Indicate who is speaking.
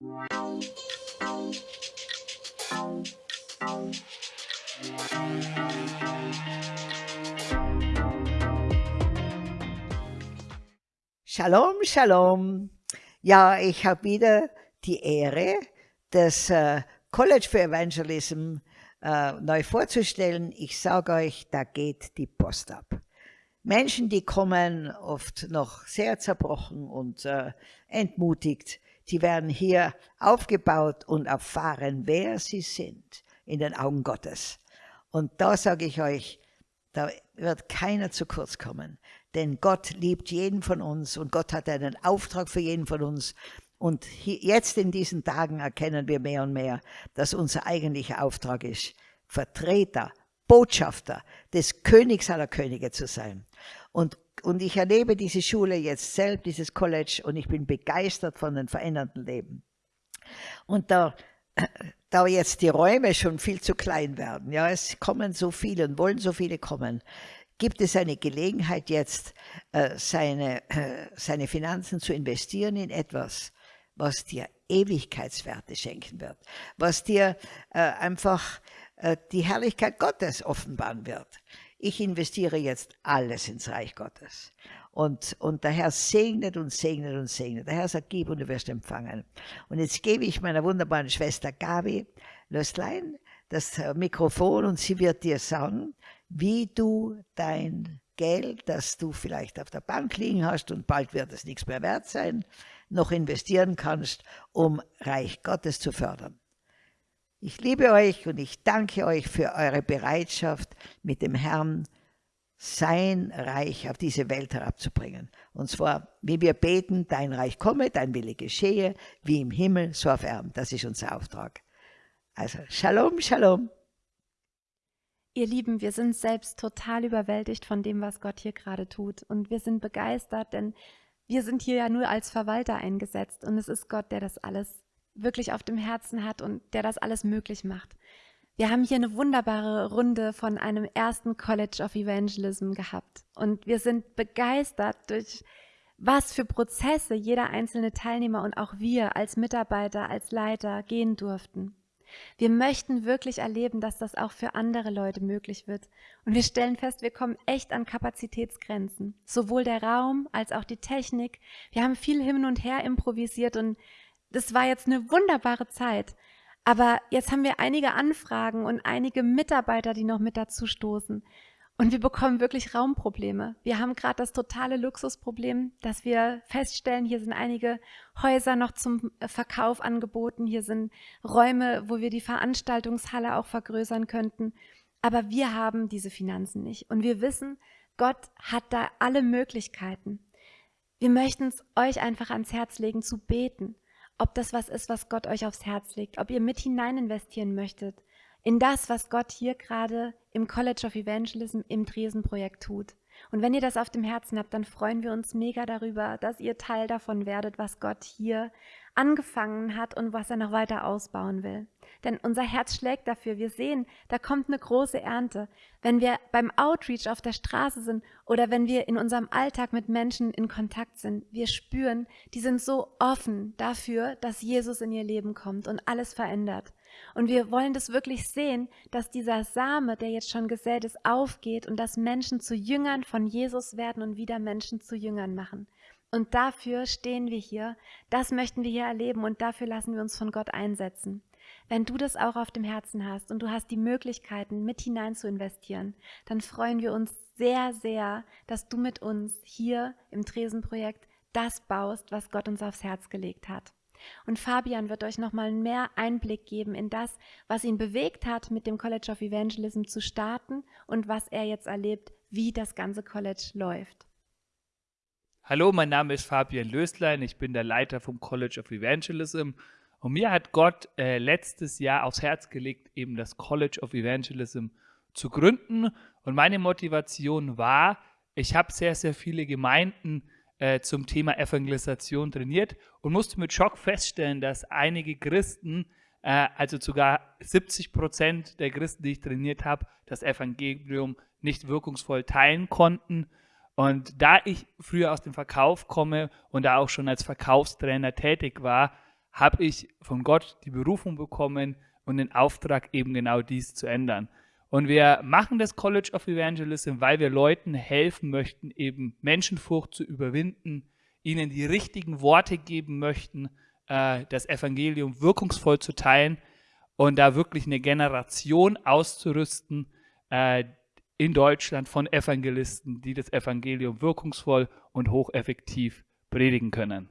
Speaker 1: Shalom, Shalom. Ja, ich habe wieder die Ehre, das äh, College for Evangelism äh, neu vorzustellen. Ich sage euch, da geht die Post ab. Menschen, die kommen oft noch sehr zerbrochen und äh, entmutigt, die werden hier aufgebaut und erfahren, wer sie sind in den Augen Gottes. Und da sage ich euch, da wird keiner zu kurz kommen. Denn Gott liebt jeden von uns und Gott hat einen Auftrag für jeden von uns. Und jetzt in diesen Tagen erkennen wir mehr und mehr, dass unser eigentlicher Auftrag ist, Vertreter, Botschafter des Königs aller Könige zu sein. Und, und ich erlebe diese Schule jetzt selbst, dieses College, und ich bin begeistert von den veränderten Leben. Und da, da jetzt die Räume schon viel zu klein werden, ja, es kommen so viele und wollen so viele kommen, gibt es eine Gelegenheit jetzt, äh, seine, äh, seine Finanzen zu investieren in etwas, was dir Ewigkeitswerte schenken wird, was dir äh, einfach die Herrlichkeit Gottes offenbaren wird. Ich investiere jetzt alles ins Reich Gottes. Und, und der Herr segnet und segnet und segnet. Der Herr sagt, gib und du wirst empfangen. Und jetzt gebe ich meiner wunderbaren Schwester Gabi Löstlein das Mikrofon und sie wird dir sagen, wie du dein Geld, das du vielleicht auf der Bank liegen hast und bald wird es nichts mehr wert sein, noch investieren kannst, um Reich Gottes zu fördern. Ich liebe euch und ich danke euch für eure Bereitschaft, mit dem Herrn sein Reich auf diese Welt herabzubringen. Und zwar, wie wir beten, dein Reich komme, dein Wille geschehe, wie im Himmel, so auf Erden. Das ist unser Auftrag. Also, Shalom, Shalom.
Speaker 2: Ihr Lieben, wir sind selbst total überwältigt von dem, was Gott hier gerade tut. Und wir sind begeistert, denn wir sind hier ja nur als Verwalter eingesetzt. Und es ist Gott, der das alles wirklich auf dem Herzen hat und der das alles möglich macht. Wir haben hier eine wunderbare Runde von einem ersten College of Evangelism gehabt. Und wir sind begeistert durch was für Prozesse jeder einzelne Teilnehmer und auch wir als Mitarbeiter, als Leiter gehen durften. Wir möchten wirklich erleben, dass das auch für andere Leute möglich wird. Und wir stellen fest, wir kommen echt an Kapazitätsgrenzen. Sowohl der Raum als auch die Technik. Wir haben viel hin und her improvisiert und das war jetzt eine wunderbare Zeit. Aber jetzt haben wir einige Anfragen und einige Mitarbeiter, die noch mit dazu stoßen. Und wir bekommen wirklich Raumprobleme. Wir haben gerade das totale Luxusproblem, dass wir feststellen, hier sind einige Häuser noch zum äh, Verkauf angeboten, hier sind Räume, wo wir die Veranstaltungshalle auch vergrößern könnten. Aber wir haben diese Finanzen nicht. Und wir wissen, Gott hat da alle Möglichkeiten. Wir möchten es euch einfach ans Herz legen, zu beten, ob das was ist, was Gott euch aufs Herz legt, ob ihr mit hinein investieren möchtet in das, was Gott hier gerade im College of Evangelism im Dresden-Projekt tut. Und wenn ihr das auf dem Herzen habt, dann freuen wir uns mega darüber, dass ihr Teil davon werdet, was Gott hier angefangen hat und was er noch weiter ausbauen will. Denn unser Herz schlägt dafür. Wir sehen, da kommt eine große Ernte. Wenn wir beim Outreach auf der Straße sind oder wenn wir in unserem Alltag mit Menschen in Kontakt sind, wir spüren, die sind so offen dafür, dass Jesus in ihr Leben kommt und alles verändert. Und wir wollen das wirklich sehen, dass dieser Same, der jetzt schon gesät ist, aufgeht und dass Menschen zu Jüngern von Jesus werden und wieder Menschen zu Jüngern machen. Und dafür stehen wir hier, das möchten wir hier erleben und dafür lassen wir uns von Gott einsetzen. Wenn du das auch auf dem Herzen hast und du hast die Möglichkeiten, mit hinein zu investieren, dann freuen wir uns sehr, sehr, dass du mit uns hier im Tresenprojekt das baust, was Gott uns aufs Herz gelegt hat. Und Fabian wird euch nochmal mehr Einblick geben in das, was ihn bewegt hat, mit dem College of Evangelism zu starten und was er jetzt erlebt, wie das ganze College läuft.
Speaker 3: Hallo, mein Name ist Fabian Löslein, ich bin der Leiter vom College of Evangelism. Und mir hat Gott äh, letztes Jahr aufs Herz gelegt, eben das College of Evangelism zu gründen. Und meine Motivation war, ich habe sehr, sehr viele Gemeinden äh, zum Thema Evangelisation trainiert und musste mit Schock feststellen, dass einige Christen, äh, also sogar 70 Prozent der Christen, die ich trainiert habe, das Evangelium nicht wirkungsvoll teilen konnten. Und da ich früher aus dem Verkauf komme und da auch schon als Verkaufstrainer tätig war, habe ich von Gott die Berufung bekommen und den Auftrag, eben genau dies zu ändern. Und wir machen das College of Evangelism, weil wir Leuten helfen möchten, eben Menschenfurcht zu überwinden, ihnen die richtigen Worte geben möchten, äh, das Evangelium wirkungsvoll zu teilen und da wirklich eine Generation auszurüsten äh, in Deutschland von Evangelisten, die das Evangelium wirkungsvoll und hocheffektiv predigen können.